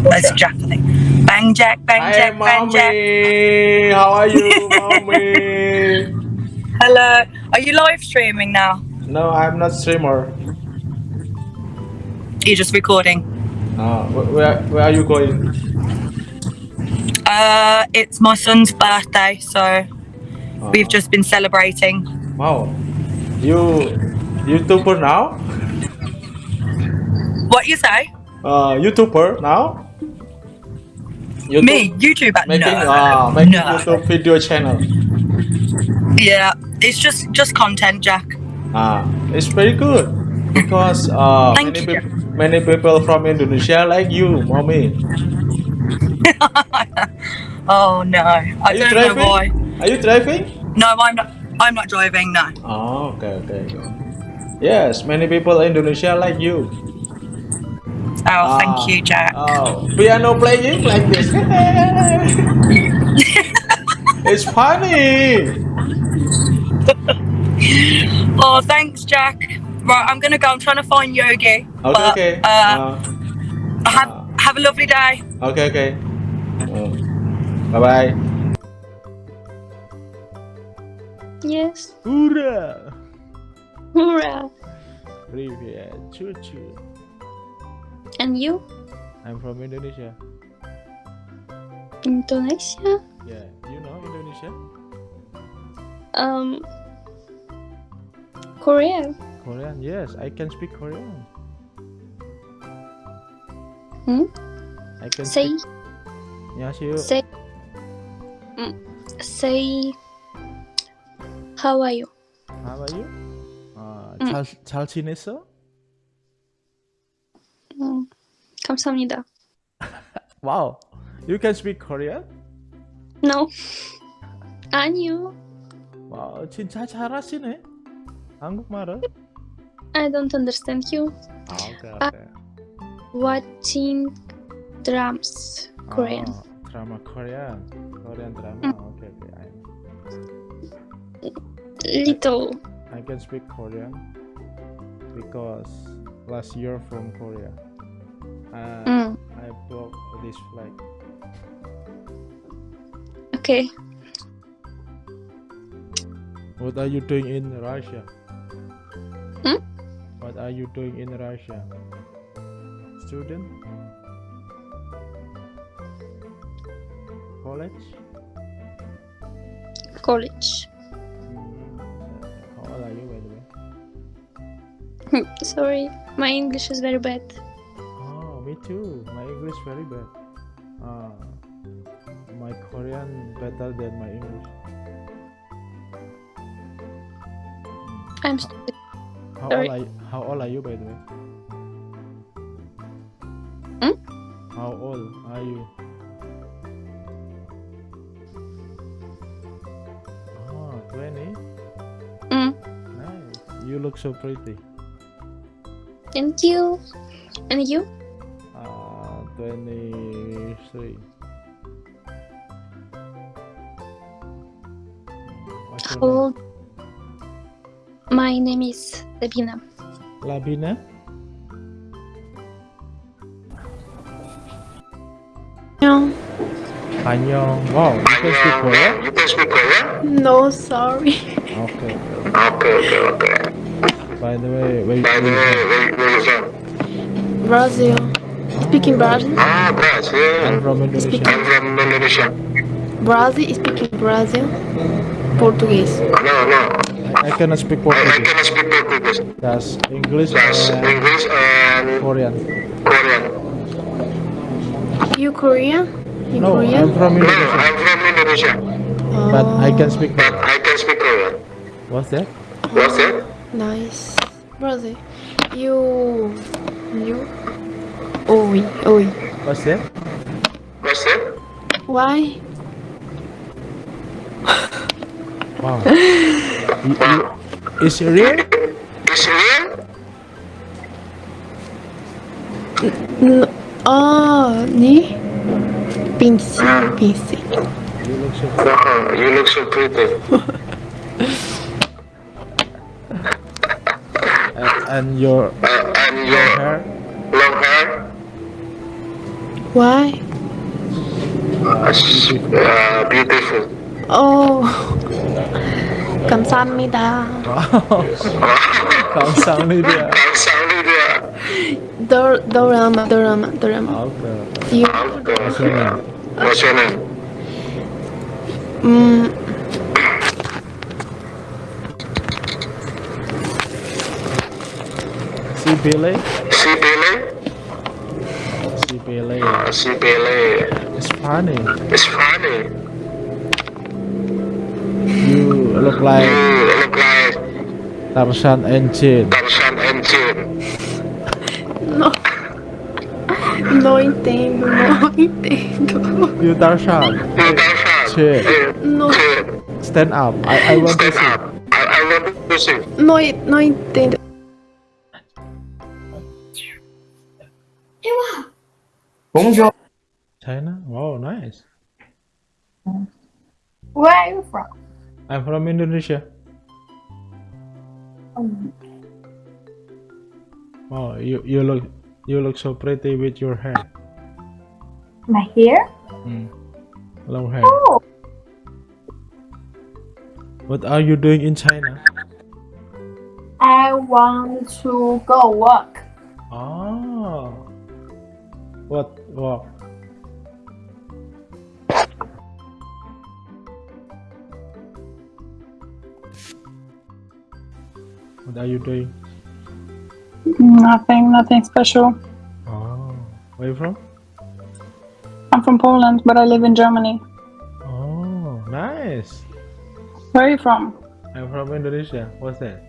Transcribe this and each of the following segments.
That's Jack, I think. Bang Jack, bang Hi, Jack, bang Jack. mommy. How are you, mommy? Hello. Are you live streaming now? no, I'm not streamer. You're just recording. Uh, where where are you going? Uh, it's my son's birthday, so Uh, we've just been celebrating. wow. You YouTuber now? What you say? Uh, YouTuber now? YouTube Me, YouTuber? Making no. uh making no. YouTube video channel. Yeah, it's just just content, Jack. Ah, it's very good because uh many you. people many people from Indonesia like you, mommy. oh no, I Are you don't know driving? why. Are you driving? No, I'm not. I'm not driving. No. Oh, okay, okay. Yes, many people in Indonesia like you. Oh, Ah, thank you, Jack. Oh, piano playing like this. it's funny. Oh, thanks, Jack. Right, I'm gonna go. I'm trying to find Yogi. Okay, but, okay. Uh, Uh, have have a lovely day. okay, okay. bye bye. Yes. Hurrah! Hurrah. Привет, cucu. And you? I'm from Indonesia. Indonesia? Yeah, you know Indonesia? Um. Korea. Korean? Yes, I can speak Korean. Hmm? I can Say. speak. 안녕하세요. Say. Mm, say. How are you? How are you? 아, 음. 잘, 잘 지냈어? 감사합니다. Wow, you can speak Korean? No. 아니요. 와, 진짜 잘하시네. 한국말을? I don't understand you. 아, 오케이, 아. 오케이. Watching drums. Korean. 아, 드라마 Korean. Korean 드라마. 음. 오케이, 오케이. I, Little. I can speak Korean because last year from Korea. Uh, Mm, I broke this flag. okay. What are you doing in Russia? Hmm? What are you doing in Russia? Student? College? College. Mm, How old are you by the way? Sorry, my English is very bad. Me too. My English very bad. Ah, my Korean better than my English. I'm stupid. How old are you, How old are you by the way? Hmm? How old are you? Oh, 20? Mm, Nice. You look so pretty. thank you. And you? 23. What's your How name? My name is Labina. Labina? No, Annyeong. Wow, you can speak Korean? You can speak Korean? no, sorry. Okay. Okay, okay, okay. By the way, wait, By the way, where, where you from? Brazil. Speaking Brazil. Ah, Brazil. I'm from Indonesia. I'm from Indonesia. Brazil speaking Brazil. Portuguese. No, no. I, I cannot speak I, I Portuguese. cannot speak Portuguese. That's English That's and English and Korean. Korean. You Korean? You No, Korean? I'm from No, Indonesia. I'm from Indonesia. But I Oh, can speak But Korean. I can speak Korean. What's that? What's that? Nice. Brazil. You. You. Oi, oi. What's that? What's that? Why? Wow. You- you- Is it real? Is it real? No. Oh, ni? Pinsi, pinsi. You look so Wow, you look so pretty. and, and your Uh, and your your hair long hair, Why? Uh, beautiful. Oh. 감사합니다. 감사합니다. 감사합니다. 도, 도라마, 도라마, 도라마. 아, 그래. You, 저는 What's your name? 음, si Billy, Si Billy? si Billy. Uh, si Billy. It's funny. It's funny. You look like You look like Tarzan and Jane. Tarzan and Jane. no. No entendo, no entendo. You Tarzan. You Tarzan. Jane. No, Stand up. I, I want to Stand see. up. I, I want to see. no, no entendo. China. Wow, nice. Where are you from? I'm from Indonesia. Oh, you you look you look so pretty with your hair. My hair? Mm. Long hair. Oh, What are you doing in China? I want to go work. Oh. What work? What are you doing? Nothing, nothing special. Oh. Where are you from? I'm from Poland, but I live in Germany. Oh, nice. Where are you from? I'm from Indonesia. What's that?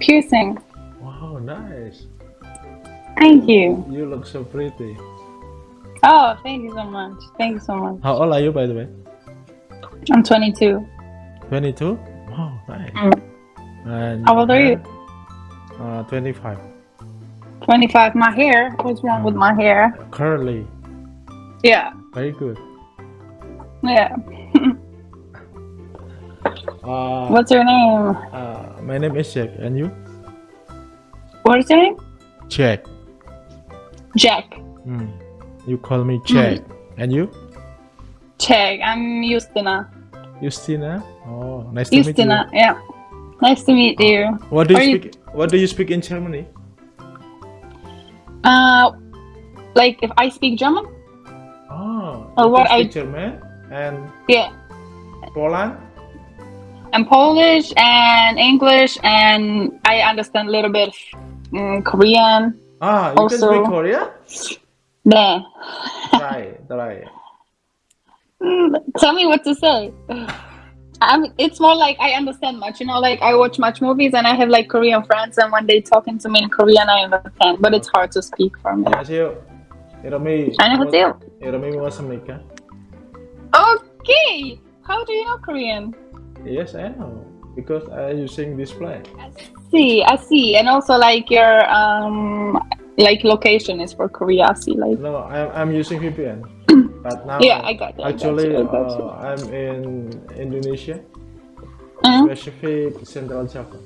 Piercing. Wow, nice. Thank you. You look so pretty. Oh, thank you so much. Thank you so much. How old are you, by the way? I'm 22. 22? Wow, nice. Mm. And How old are you? Uh, 25. 25. My hair. What's wrong with my hair? Curly. Yeah. Very good. Yeah. Uh, What's your name? uh, my name is Jack. And you? What is your name? Jack. Jack. Mm. You call me Jack. And you? Jack. I'm Justina. Justina? Oh, nice to meet Justina. Yeah. Nice to meet you. you. What do you Are you- speak? What do you speak in Germany? Uh, like if I speak German? Oh, you what I- speak German and Yeah. Poland. and Polish and English and I understand a little bit mm, Korean. Ah, you Also- can speak Korean? There. Try, try. Mm, Tell me what to say. I'm, it's more like I understand much, you know, like I watch much movies and I have like Korean friends and when they talking to me in Korean I understand, but it's hard to speak for me. 안녕하세요. 이름이 안녕하세요. 이름이 무엇입니까? Okay. How do you know Korean? Yes, I know because I using display. I see, I see. And also like your um like location is for Korea, I see like No, I'm I'm using VPN, but now Yeah, I got it, I got Actually, you, I got you. uh, I'm in Indonesia, Mhm. specific Central Java.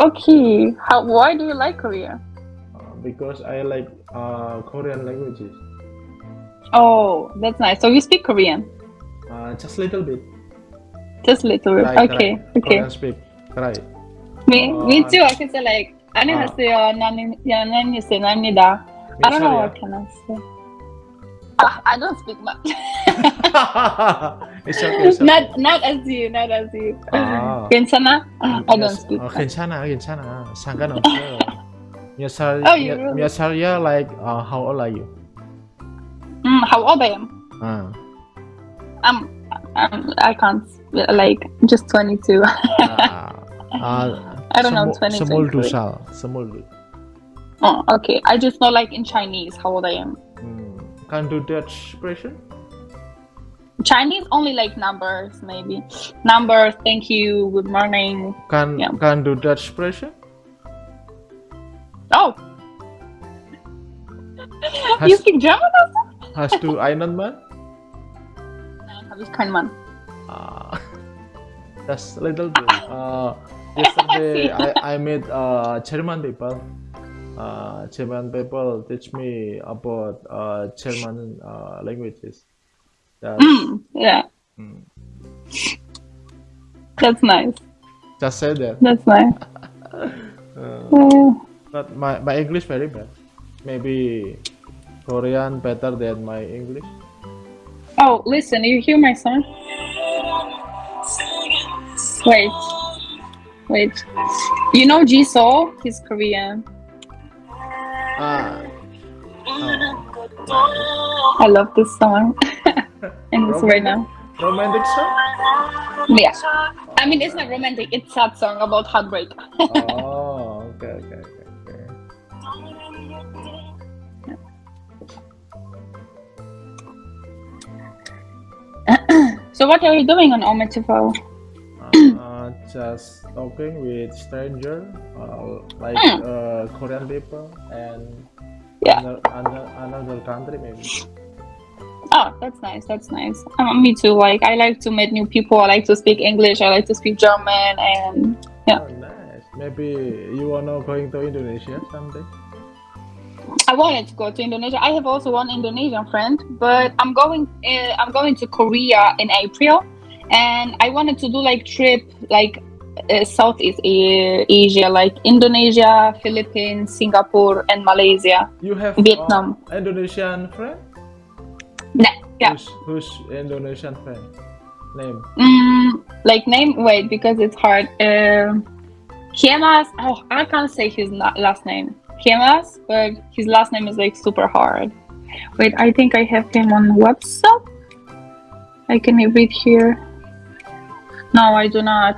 Okay. How why do you like Korea? Uh, because I like uh, Korean languages. Oh, that's nice. So you speak Korean? Uh, just a little bit. Just a little bit. Try, okay, try. okay. Korean speak. Try. Me, me Uh, too. I can say like 안녕하세요. 나는 연예인입니다. I don't know what can I say. Ah, I don't speak much. it's okay. It's okay. not not as you, not as you. Ah. 괜찮아? I don't Yes. speak. 어, much. 괜찮아, 괜찮아. 상관없어요. 몇 살, Oh, you 몇, really? 몇 살이야? Like, uh, how old are you? Mm, how old I am? 아, I'm, I'm I can't like just 22. uh, uh, I don't know, 22. Some old Rusal. Oh, ah, okay. I just know like in Chinese how old I am. Mm. Can't do Dutch expression? Chinese only like numbers maybe. Numbers, thank you, good morning. Can yeah. can do Dutch expression? Oh. You speak German also? hast du einen Mann? Nein, habe ich keinen Mann. Just a little bit. Uh, yesterday I, I met uh, German people. uh, German people teach me about uh, German uh, languages. Mm, yeah. mm, That's nice. just say that. That's nice. Uh, but my, my English very bad. Maybe Korean better than my English. oh, listen, you hear my song? Wait. Wait. You know Jisoo? He's Korean. Ah. Oh. I love this song. and it's right now. Romantic song? Yeah. I mean, it's not romantic. It's sad song about heartbreak. Oh, okay, okay, okay. okay. So what are you doing on Ometifo? Uh, just talking with stranger, uh, like Hmm. uh, Korean people and Yeah. another, another, another country maybe. Oh, that's nice. That's nice. Um, me too. Like, I like to meet new people. I like to speak English. I like to speak German. And Yeah. Oh, nice. Maybe you wanna going to Indonesia someday? I wanted to go to Indonesia. I have also one Indonesian friend, but I'm going. Uh, I'm going to Korea in April, and I wanted to do like trip like uh, Southeast Asia, like Indonesia, Philippines, Singapore, and Malaysia. You have Vietnam. uh, Indonesian friend? Nah, yeah. Who's, who's Indonesian friend? Name? Mm, like name? Wait, because it's hard. Kiemas. Oh, I can't say his na- last name. Kiemas, but his last name is like super hard. Wait, I think I have him on WhatsApp. I can read here. No, I do not.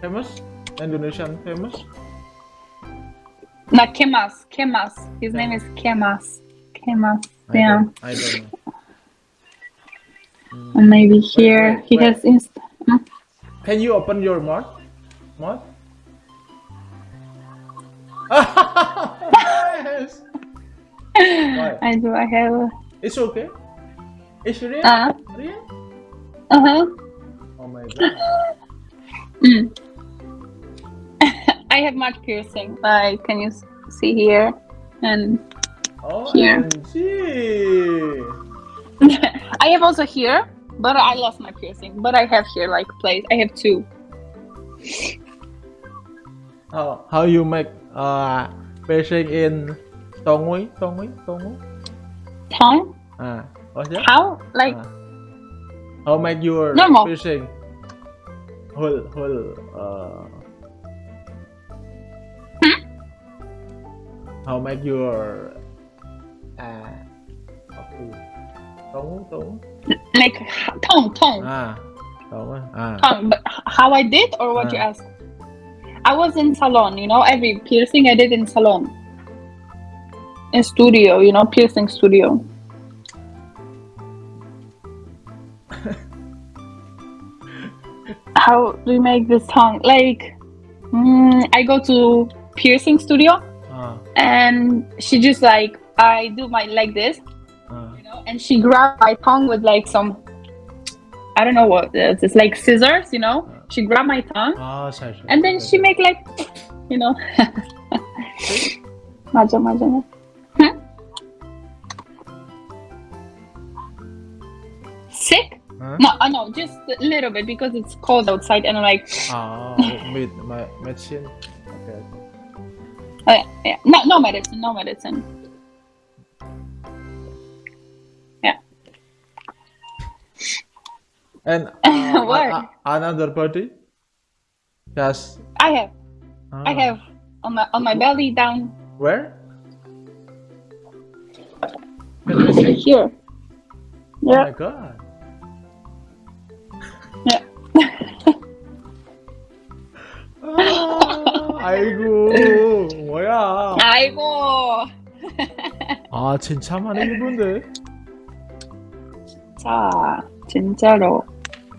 Famous? Indonesian famous? Not Kemas. Kemas. His name is Kemas. Kemas. I Yeah. don't, I don't know. And maybe here wait, he wait. has inst. Can you open your mouth? Mouth? yes. I do. I have. It's okay. It's real. Uh. Real? Uh huh. Mm. I have much piercing. Like, can you see here? And Oh, Here. I have also here, but I lost my piercing. But I have here like place. I have two. How how you make uh piercing in Tongui? Tongui? Tongui? Tongue? Ah, what's that? How? Like, Ah. How make your Normal. piercing? Whole whole uh. Hmm? How make your ah apa? Tongu tongu. like tongue, tongue, Ah, tongu. Ah. tongue. But how I did, or what you Ah. asked? I was in salon. You know, every piercing I did in salon. In studio, you know, piercing studio. How do you make this tongue? Like, mm, I go to piercing studio. Ah. and she just like I do my like this, Ah. you know, and she grabbed my tongue with like some I don't know what it is. It's like scissors, you know. She grabbed my tongue Ah, sorry, sorry, and then sorry. she make like you know Maja maja. Sick? Huh? No, uh, no, just a little bit because it's cold outside and I'm like Ah, with my medicine. Okay. uh, yeah, no, no medicine, no medicine. Yeah. And uh, What? another party. Yes. I have, I ah, have on my on my belly down Where? Here. Oh Yeah. my god. Yeah. 아, 아이고 뭐야? 아이고. 아 진짜 많이 입은데. 자, 진짜로.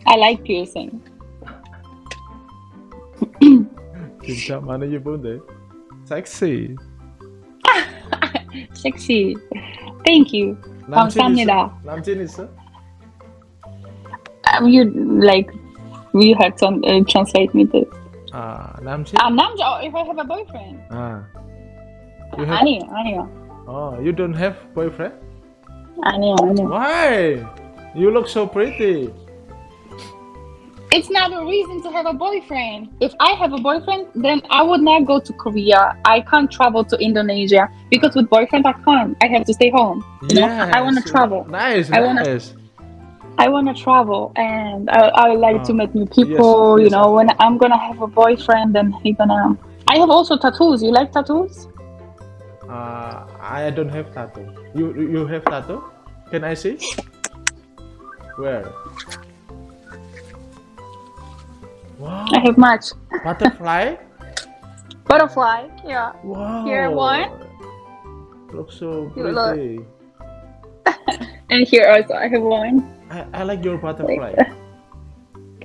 I like piercing. 진짜 많이 입은데. 섹시. Sexy. Thank you. 남친 감사합니다. 있어? 남친 있어? Um, you like you had to uh, translate me this. 아 남친? Ah, namja. Oh, if I have a boyfriend. 아 You I have? know, I know, Oh, you don't have boyfriend? I know, I know. Why? You look so pretty. It's not a reason to have a boyfriend. If I have a boyfriend, then I would not go to Korea. I can't travel to Indonesia because with boyfriend I can't. I have to stay home. You know, I want to Yes. travel. Nice, I wanna- nice. I want to travel, and I, I like to Oh, meet new people. yes, you know, when I'm gonna have a boyfriend, then he gonna. I have also tattoos. You like tattoos? Uh, I don't have tattoo. You you have tattoo? Can I see? Where? Wow. I have much. Butterfly? Butterfly. Yeah. Wow. Here, one. Looks so pretty. And here also I have one. I, I like your butterfly.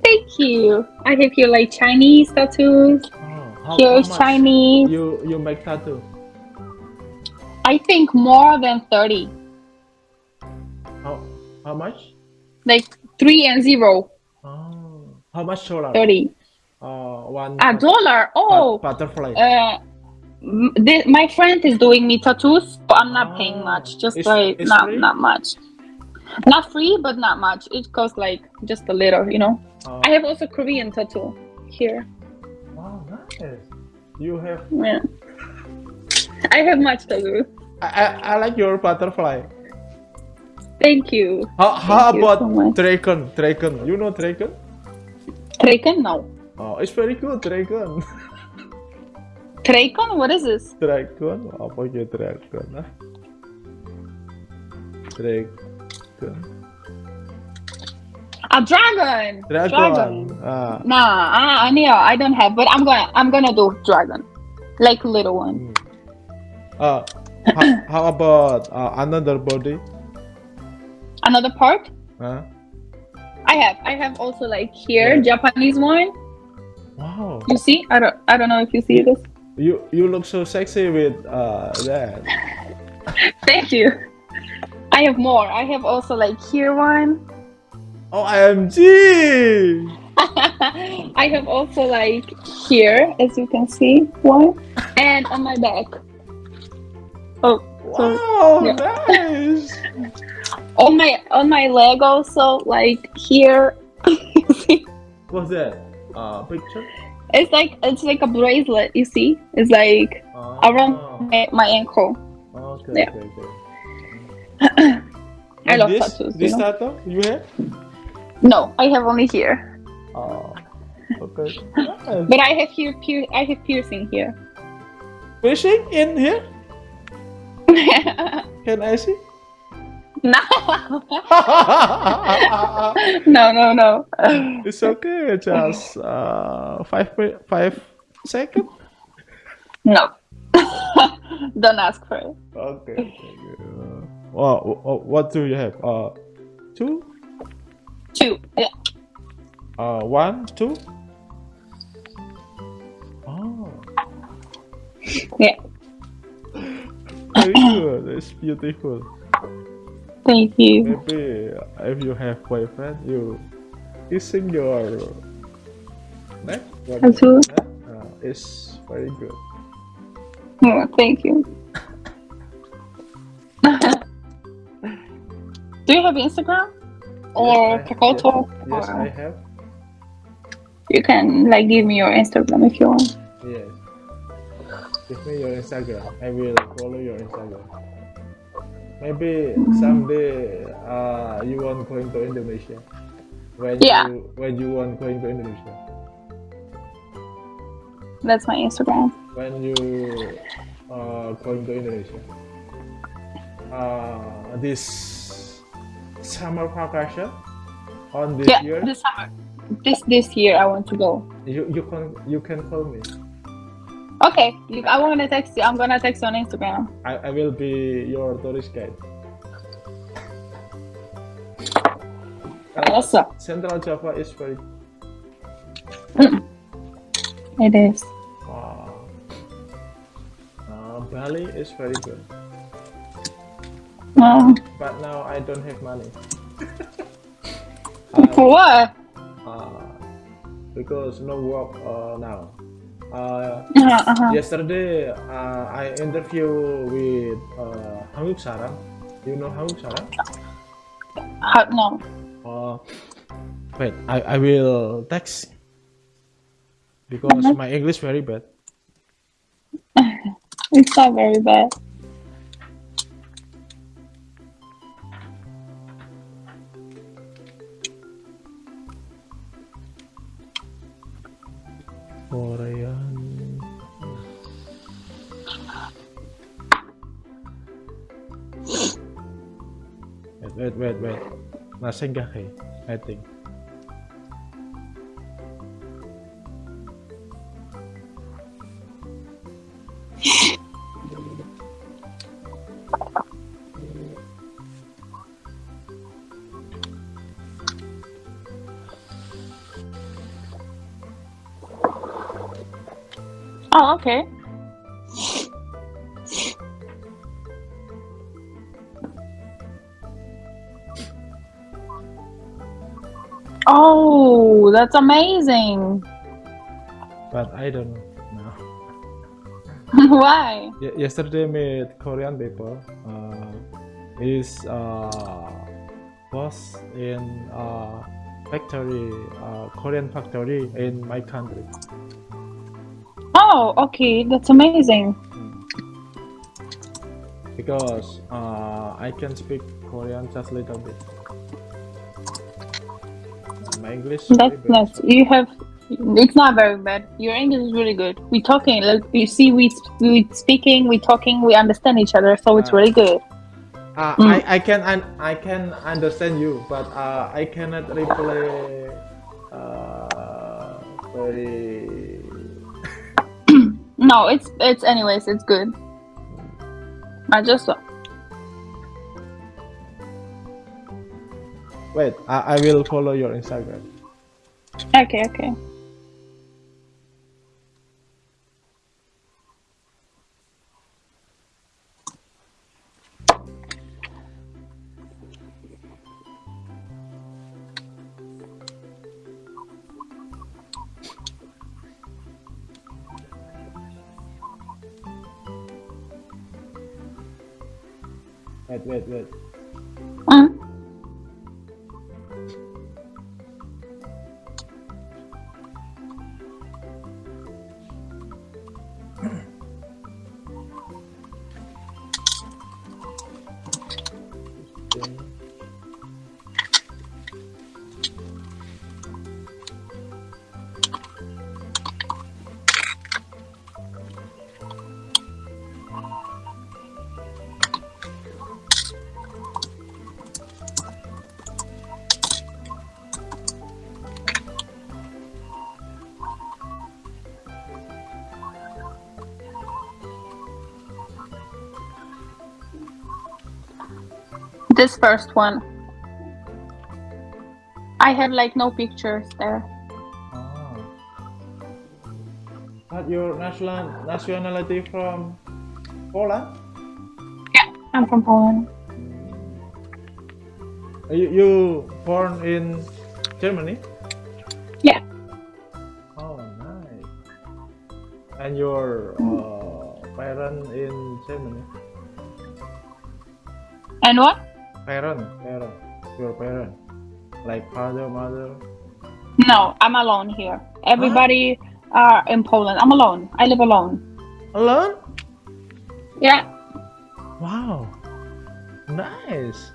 Thank you. I have here like Chinese tattoos. Oh, how, Here is Chinese. You you make tattoo? I think more than thirty. How how much? Like three and zero. Oh, how much dollar? Thirty. Uh, one. A dollar. Oh. butterfly. Uh, my friend is doing me tattoos, but I'm not paying Oh, much. Just it's- like it's not free? not much. Not free, but not much. It costs like just a little, you know. Oh, I have also Korean tattoo here. wow, nice. You have. Yeah. I have much tattoo. I, I, I like your butterfly. Thank you. How, how Thank you about so much. dragon? Dragon. You know dragon? Draken? No. Oh, it's very good dragon. Draken? What is this? dragon. Oh, Apa ya dragon? Dragon. A dragon. Dragon. Ah. Nah, I, I don't have, but I'm gonna I'm gonna do dragon, like little one. Uh, how, how about uh, another body? Another part Huh? I have I have also like here Yeah. Japanese one. Wow. You see? I don't I don't know if you see this. You you look so sexy with uh that. Thank you. I have more. I have also like here one. Oh, IMG! I have also like here, as you can see, one, and on my back. Oh, so Wow, Yeah. nice. on my on my leg also like here. What's that? Uh, picture? It's like it's like a bracelet. You see? It's like Oh. around my, my ankle. Okay, Yeah. okay, okay. I And love this, tattoos. This you know? tattoo you have? No, I have only here, Oh, okay. Nice. but I have here. Pier- I have piercing here. Piercing in here? Can I see? no, no, no, no. it's okay. Just uh, five five second. No. Don't ask for it. Okay. Thank you. Uh, oh, what do you have? Uh, two. Two. Yeah. Uh, one, two. Oh, Yeah. very good. It's beautiful. Thank you. Maybe if you have boyfriend, you kissing your neck. what is Tattoo? Uh, it's very good. Oh, thank you. Do you have Instagram or Yes, Kakao Talk? Yes, I have. You can like give me your Instagram if you want. Yes. Give me your Instagram. I will follow your Instagram. Maybe someday uh, you want going to Indonesia. When Yeah. you when you want going to Indonesia. That's my Instagram. When you uh, going to Indonesia. Uh, this summer vacation on this yeah, year this summer. This this year I want to go. you you can you can call me. Okay, you, I want to text you. I'm gonna text you on Instagram. I, I will be your tourist guide. Also, Central Java is very it is. Wow. Uh, Bali is very good, Um, but now I don't have money. for what? Uh, because no work uh, now. Uh, Uh-huh, uh-huh. yesterday uh, I interview with uh, Hanguk Sarang. You know Hanguk Sarang? How, no. Uh, wait, I, I will text because Mhm. my English very bad. It's not very bad. Korean. Wait, wait, wait, wait. Nasa gake, I think. That's amazing. But I don't know. Why? Ye- yesterday met Korean people. Uh, is uh, was in uh, factory, uh, Korean factory in my country. Oh, okay, that's amazing. because uh, I can speak Korean just a little bit. My English. That's nice. You have. It's not very bad. Your English is really good. We're talking. Like you see, we we speaking, we talking, we understand each other. So it's Ah. really good. Uh, Mm. I, I can un- I can understand you, but uh, I cannot reply uh, very. No, it's it's anyways. It's good. I just Wait, I, I will follow your Instagram. okay. Okay. Wait, wait, wait. This first one. I have like no pictures there. Oh. But your national nationality from Poland? Yeah, I'm from Poland. You, you born in Germany? Yeah. Oh, nice. And your uh, parent in Germany? And what? Parent, parent, your parent, like father, mother. No, I'm alone here. Everybody are in Poland. I'm alone. I live alone. Alone? Yeah. Wow. Nice.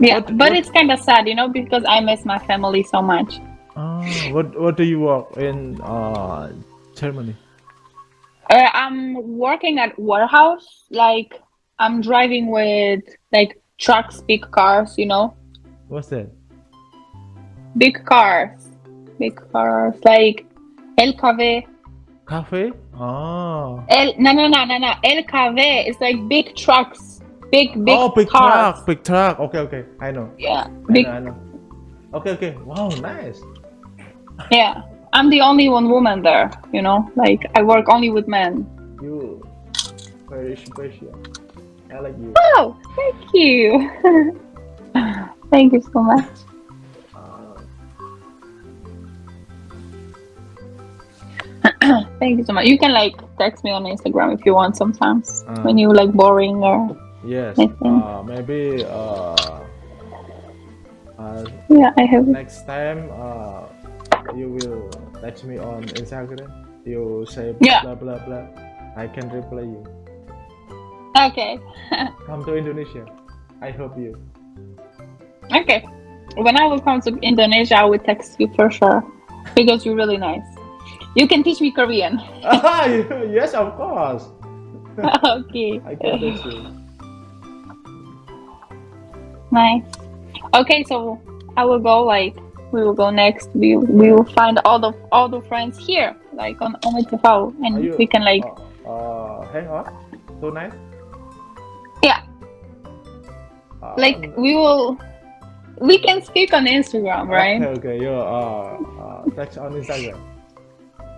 Yeah, What- but what- it's kind of sad, you know, because I miss my family so much. Oh, what what do you work in uh Germany? Uh, I'm working at warehouse. Like I'm driving with like trucks, big cars, you know, What's that? big cars, big cars, like LKW. Cafe? Oh. Ah. L no no no no no LKW is like big trucks, big oh, big oh, big cars. truck, big truck. Okay, okay, I know. Yeah, I big know, I know. Okay, okay. Wow, nice. yeah. I'm the only one woman there, you know. Like I work only with men. You very special. I like you. Oh, thank you. thank you so much. Thank you so much. You can like text me on Instagram if you want sometimes Uh. when you like boring or Yes. Uh, maybe uh, uh, yeah, I have. next time uh, you will text me on Instagram. You say blah Yeah. blah blah blah. I can reply you. Okay, Come to Indonesia. I hope you. okay. When I will come to Indonesia, I will text you for sure because you're really nice. You can teach me Korean. Ah, yes, of course. okay. I can text you. Nice. Okay, so I will go like we will go next. We we will find all the all the friends here, like on Are and you, we can like uh, uh, hang on tonight. Like we will we can speak on Instagram, right? Okay, okay. You're uh, uh on Instagram.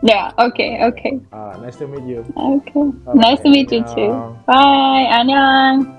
Yeah, okay, okay. Uh, nice to meet you. Okay. okay. Nice to meet you too. Bye, 안녕.